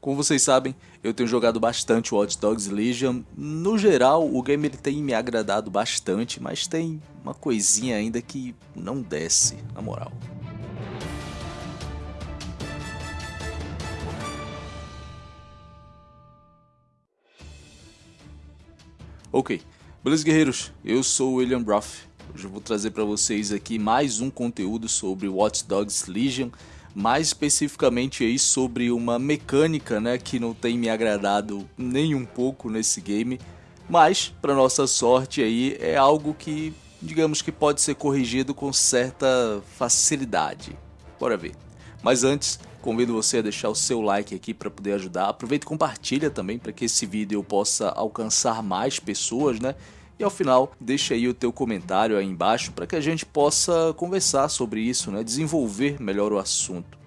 Como vocês sabem, eu tenho jogado bastante Watch Dogs Legion. No geral, o game ele tem me agradado bastante, mas tem uma coisinha ainda que não desce, na moral. Ok, beleza guerreiros? Eu sou o William Broth. Hoje eu vou trazer para vocês aqui mais um conteúdo sobre Watch Dogs Legion mais especificamente aí sobre uma mecânica né, que não tem me agradado nem um pouco nesse game, mas para nossa sorte aí é algo que digamos que pode ser corrigido com certa facilidade. Bora ver. Mas antes, convido você a deixar o seu like aqui para poder ajudar. Aproveita e compartilha também para que esse vídeo possa alcançar mais pessoas, né? E ao final, deixa aí o teu comentário aí embaixo para que a gente possa conversar sobre isso, né? desenvolver melhor o assunto.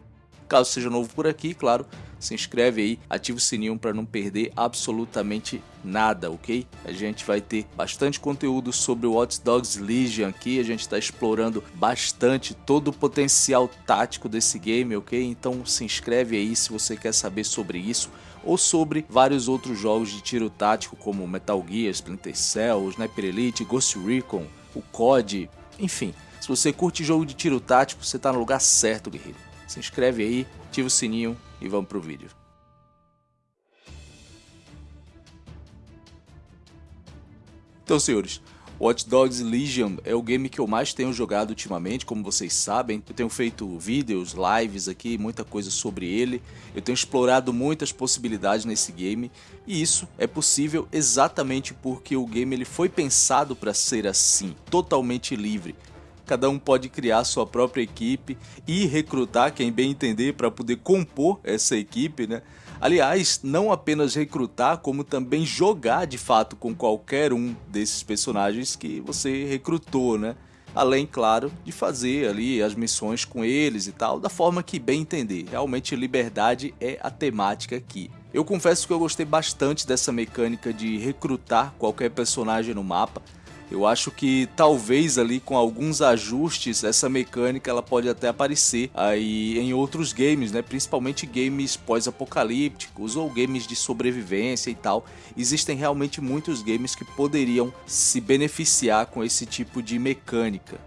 Caso seja novo por aqui, claro, se inscreve aí, ativa o sininho para não perder absolutamente nada, ok? A gente vai ter bastante conteúdo sobre o Watch Dogs Legion aqui, a gente está explorando bastante todo o potencial tático desse game, ok? Então se inscreve aí se você quer saber sobre isso ou sobre vários outros jogos de tiro tático como Metal Gear, Splinter Cell, Sniper Elite, Ghost Recon, o COD, enfim. Se você curte jogo de tiro tático, você está no lugar certo, guerreiro. Se inscreve aí, ativa o sininho e vamos pro vídeo. Então, senhores, Watch Dogs Legion é o game que eu mais tenho jogado ultimamente, como vocês sabem. Eu tenho feito vídeos, lives aqui, muita coisa sobre ele. Eu tenho explorado muitas possibilidades nesse game e isso é possível exatamente porque o game ele foi pensado para ser assim, totalmente livre. Cada um pode criar sua própria equipe e recrutar quem bem entender para poder compor essa equipe, né? Aliás, não apenas recrutar, como também jogar de fato com qualquer um desses personagens que você recrutou, né? Além, claro, de fazer ali as missões com eles e tal, da forma que bem entender. Realmente liberdade é a temática aqui. Eu confesso que eu gostei bastante dessa mecânica de recrutar qualquer personagem no mapa, eu acho que talvez ali com alguns ajustes essa mecânica ela pode até aparecer aí em outros games, né? Principalmente games pós-apocalípticos ou games de sobrevivência e tal. Existem realmente muitos games que poderiam se beneficiar com esse tipo de mecânica.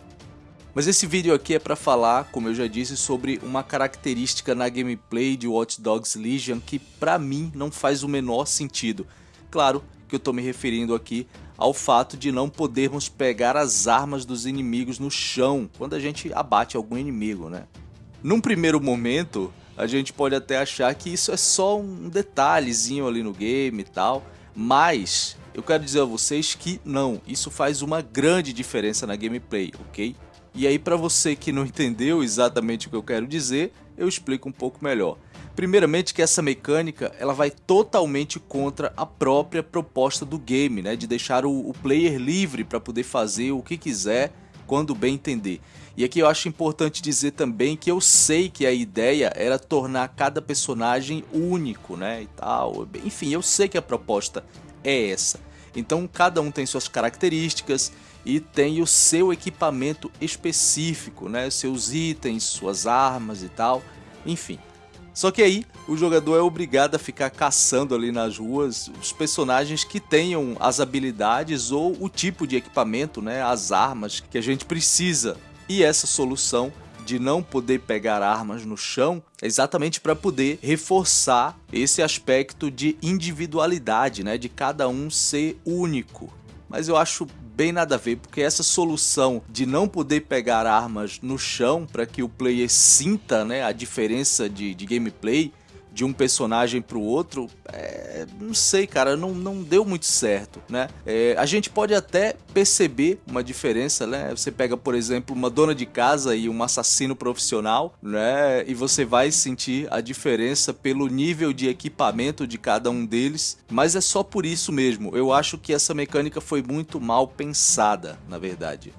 Mas esse vídeo aqui é para falar, como eu já disse, sobre uma característica na gameplay de Watch Dogs Legion que para mim não faz o menor sentido. Claro que eu estou me referindo aqui ao fato de não podermos pegar as armas dos inimigos no chão quando a gente abate algum inimigo, né? Num primeiro momento, a gente pode até achar que isso é só um detalhezinho ali no game e tal, mas eu quero dizer a vocês que não, isso faz uma grande diferença na gameplay, ok? E aí para você que não entendeu exatamente o que eu quero dizer, eu explico um pouco melhor. Primeiramente que essa mecânica ela vai totalmente contra a própria proposta do game, né? de deixar o, o player livre para poder fazer o que quiser quando bem entender. E aqui eu acho importante dizer também que eu sei que a ideia era tornar cada personagem único, né, e tal. Enfim, eu sei que a proposta é essa. Então cada um tem suas características e tem o seu equipamento específico, né, seus itens, suas armas e tal. Enfim, só que aí o jogador é obrigado a ficar caçando ali nas ruas os personagens que tenham as habilidades ou o tipo de equipamento, né, as armas que a gente precisa. E essa solução de não poder pegar armas no chão é exatamente para poder reforçar esse aspecto de individualidade, né, de cada um ser único. Mas eu acho bem nada a ver, porque essa solução de não poder pegar armas no chão para que o player sinta né, a diferença de, de gameplay de um personagem para o outro, é, não sei, cara, não, não deu muito certo, né? É, a gente pode até perceber uma diferença, né? Você pega, por exemplo, uma dona de casa e um assassino profissional, né? E você vai sentir a diferença pelo nível de equipamento de cada um deles, mas é só por isso mesmo. Eu acho que essa mecânica foi muito mal pensada, na verdade.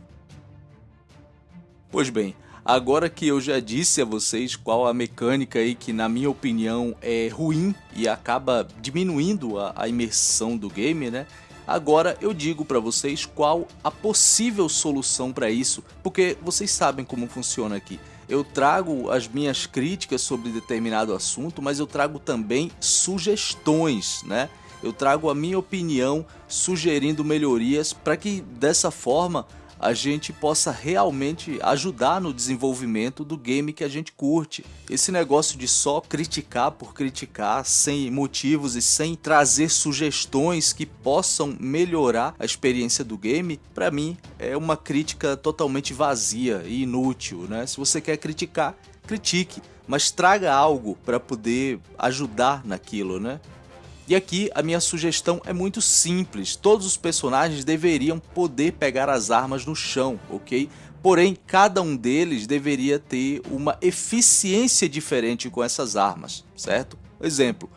Pois bem, Agora que eu já disse a vocês qual a mecânica aí que na minha opinião é ruim e acaba diminuindo a, a imersão do game, né? Agora eu digo para vocês qual a possível solução para isso, porque vocês sabem como funciona aqui. eu trago as minhas críticas sobre determinado assunto, mas eu trago também sugestões, né? Eu trago a minha opinião sugerindo melhorias para que dessa forma a gente possa realmente ajudar no desenvolvimento do game que a gente curte. Esse negócio de só criticar por criticar, sem motivos e sem trazer sugestões que possam melhorar a experiência do game, para mim é uma crítica totalmente vazia e inútil, né? Se você quer criticar, critique, mas traga algo para poder ajudar naquilo, né? E aqui a minha sugestão é muito simples, todos os personagens deveriam poder pegar as armas no chão, ok? Porém, cada um deles deveria ter uma eficiência diferente com essas armas, certo? Exemplo,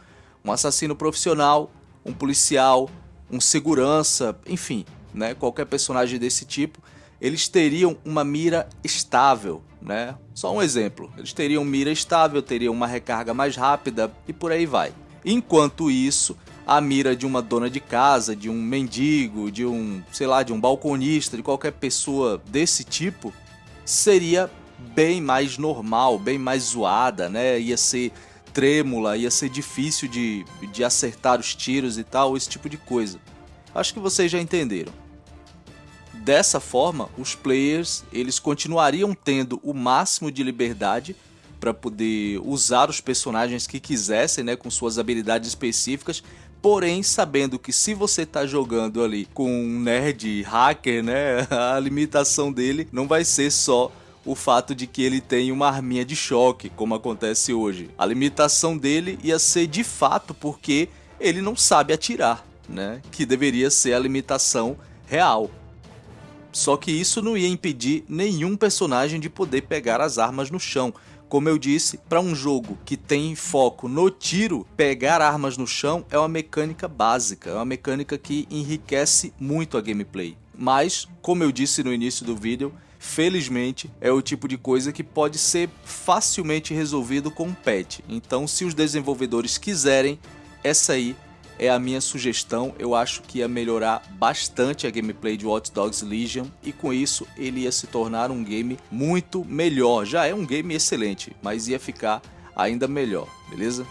um assassino profissional, um policial, um segurança, enfim, né? qualquer personagem desse tipo, eles teriam uma mira estável, né? Só um exemplo, eles teriam mira estável, teriam uma recarga mais rápida e por aí vai. Enquanto isso, a mira de uma dona de casa, de um mendigo, de um, sei lá, de um balconista, de qualquer pessoa desse tipo, seria bem mais normal, bem mais zoada, né? Ia ser trêmula, ia ser difícil de, de acertar os tiros e tal, esse tipo de coisa. Acho que vocês já entenderam. Dessa forma, os players eles continuariam tendo o máximo de liberdade para poder usar os personagens que quisessem, né, com suas habilidades específicas, porém sabendo que se você tá jogando ali com um nerd hacker, né, a limitação dele não vai ser só o fato de que ele tem uma arminha de choque, como acontece hoje. A limitação dele ia ser de fato porque ele não sabe atirar, né, que deveria ser a limitação real. Só que isso não ia impedir nenhum personagem de poder pegar as armas no chão. Como eu disse, para um jogo que tem foco no tiro, pegar armas no chão é uma mecânica básica, é uma mecânica que enriquece muito a gameplay. Mas, como eu disse no início do vídeo, felizmente é o tipo de coisa que pode ser facilmente resolvido com um patch. Então, se os desenvolvedores quiserem, essa aí é a minha sugestão. Eu acho que ia melhorar bastante a gameplay de Watch Dogs Legion e com isso ele ia se tornar um game muito melhor. Já é um game excelente, mas ia ficar ainda melhor, beleza?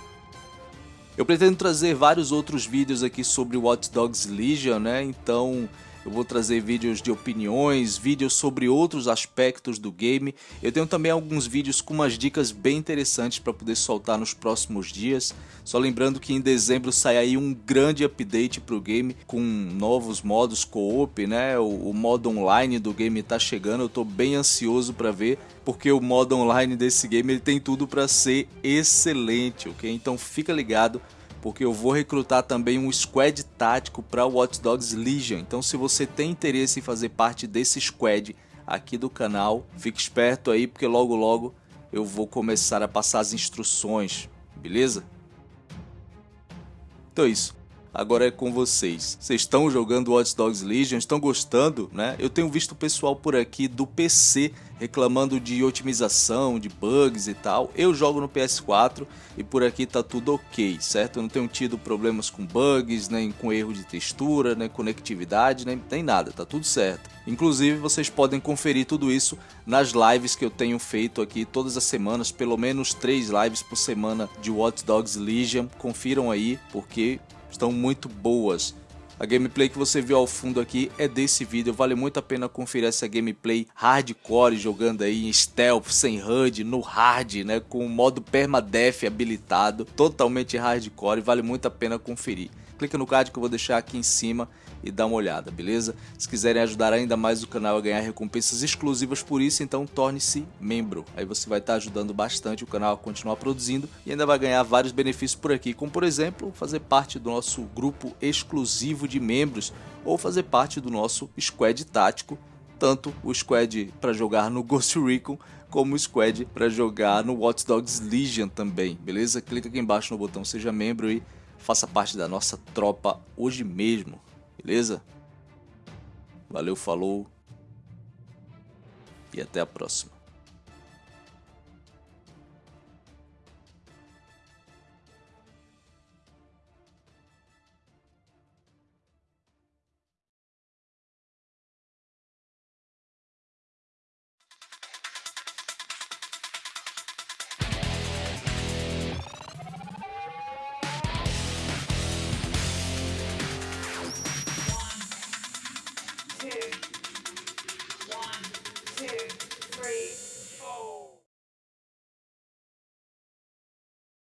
Eu pretendo trazer vários outros vídeos aqui sobre Watch Dogs Legion, né? Então eu vou trazer vídeos de opiniões, vídeos sobre outros aspectos do game. Eu tenho também alguns vídeos com umas dicas bem interessantes para poder soltar nos próximos dias. Só lembrando que em dezembro sai aí um grande update para o game com novos modos co-op, né? O, o, modo online do game está chegando, eu estou bem ansioso para ver, porque o modo online desse game ele tem tudo para ser excelente, ok? Então fica ligado porque eu vou recrutar também um squad tático para Watch Dogs Legion. Então se você tem interesse em fazer parte desse squad aqui do canal, fique esperto aí porque logo logo eu vou começar a passar as instruções, beleza? Então é isso. Agora é com vocês. Vocês estão jogando Watch Dogs Legion? Estão gostando? Né? Eu tenho visto o pessoal por aqui do PC reclamando de otimização, de bugs e tal. Eu jogo no PS4 e por aqui tá tudo ok, certo? Eu não tenho tido problemas com bugs, nem com erro de textura, nem conectividade, nem, nem nada, tá tudo certo. Inclusive vocês podem conferir tudo isso nas lives que eu tenho feito aqui todas as semanas, pelo menos três lives por semana de Watch Dogs Legion. Confiram aí, porque estão muito boas. A gameplay que você viu ao fundo aqui é desse vídeo, vale muito a pena conferir essa gameplay hardcore jogando aí em stealth, sem HUD, no hard, né, com o modo permadeath habilitado, totalmente hardcore, vale muito a pena conferir. Clica no card que eu vou deixar aqui em cima e dá uma olhada, beleza? Se quiserem ajudar ainda mais o canal a ganhar recompensas exclusivas por isso, então torne-se membro. Aí você vai estar ajudando bastante o canal a continuar produzindo e ainda vai ganhar vários benefícios por aqui, como por exemplo, fazer parte do nosso grupo exclusivo de membros ou fazer parte do nosso squad tático, tanto o squad para jogar no Ghost Recon como o squad para jogar no Watch Dogs Legion também, beleza? Clica aqui embaixo no botão seja membro e faça parte da nossa tropa hoje mesmo. Beleza? Valeu, falou. E até a próxima.